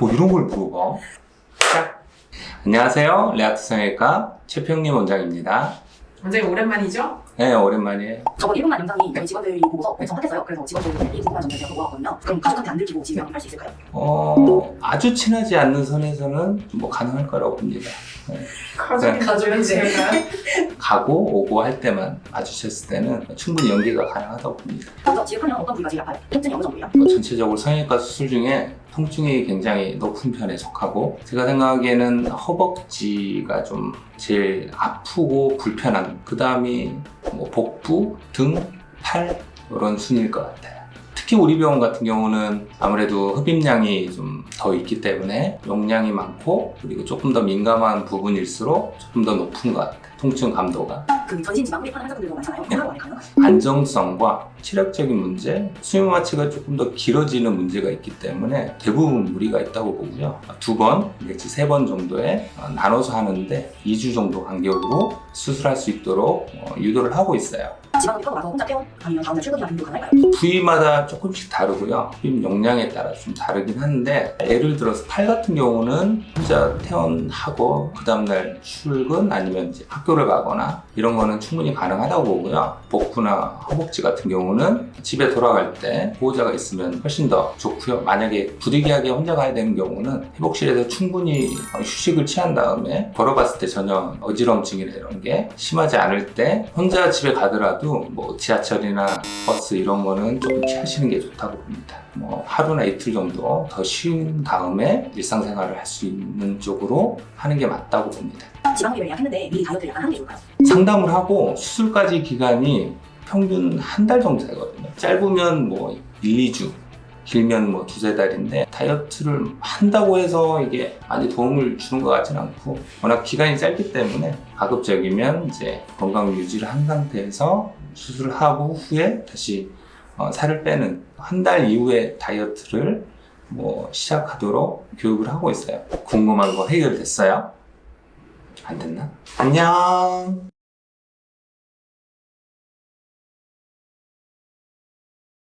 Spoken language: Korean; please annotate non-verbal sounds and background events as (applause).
뭐 이런 걸 물어봐? 자, 안녕하세요. 레아트 성형외과 최평림 원장입니다. 원장님 오랜만이죠? 네, 오랜만이에요. 저번 1분만 영상이 저희 직원들이 보고서 완성했어요. 그래서 직원들이 궁금한 점들 제가 물어봤거든요. 그럼 가족한테 안 들키고 진행을 할수 있을까요? 어, 아주 친하지 않는 선에서는 뭐 가능할 거라고 봅니다. 네. 가족이 가족은 제 (laughs) 가 가고 오고 할 때만 마주쳤을 때는 충분히 연기가 가능하다고 봅니다. 먼저 지급하면 어떤 부위가 제일 아파요? 통증이 어느 정도예요? 뭐 전체적으로 성형외과 수술 중에 통증이 굉장히 높은 편에 속하고 제가 생각하기에는 허벅지가 좀 제일 아프고 불편한 그 다음이 뭐 복부, 등, 팔 이런 순일 것 같아요. 특히 우리 병원 같은 경우는 아무래도 흡입량이 좀 더 있기 때문에 용량이 많고 그리고 조금 더 민감한 부분일수록 조금 더 높은 것 같아요. 통증 감도가. 그 전신 지방 흡입하는 환자분들도 많잖아요. 네. 안정성과 치력적인 문제, 수면 마취가 조금 더 길어지는 문제가 있기 때문에 대부분 무리가 있다고 보고요. 두 번, 내지 세 번 정도에 어, 나눠서 하는데 2주 정도 간격으로 수술할 수 있도록 어, 유도를 하고 있어요. 부위마다 조금씩 다르고요. 흡입 용량에 따라 좀 다르긴 한데 예를 들어서 팔 같은 경우는 혼자 퇴원하고 그 다음날 출근 아니면 이제 학교를 가거나 이런 거는 충분히 가능하다고 보고요. 복부나 허벅지 같은 경우는 집에 돌아갈 때 보호자가 있으면 훨씬 더 좋고요. 만약에 부득이하게 혼자 가야 되는 경우는 회복실에서 충분히 휴식을 취한 다음에 걸어봤을 때 전혀 어지럼증이나 이런 게 심하지 않을 때 혼자 집에 가더라도 뭐 지하철이나 버스 이런 거는 조금 피하시는 게 좋다고 봅니다. 뭐 하루나 이틀 정도 더쉰 다음에 일상생활을 할 수 있는 쪽으로 하는 게 맞다고 봅니다. 지방 흡입을 예약했는데 미리 다이어트를 약간 하는 게 좋을까요? 상담을 하고 수술까지 기간이 평균 한 달 정도 되거든요. 짧으면 뭐 1, 2주, 길면 뭐 두세 달인데 다이어트를 한다고 해서 이게 많이 도움을 주는 것 같지는 않고 워낙 기간이 짧기 때문에 가급적이면 이제 건강 유지를 한 상태에서 수술을 하고 후에 다시 어, 살을 빼는 한 달 이후에 다이어트를 뭐 시작하도록 교육을 하고 있어요. 궁금한 거 해결됐어요? 안 됐나? 안녕.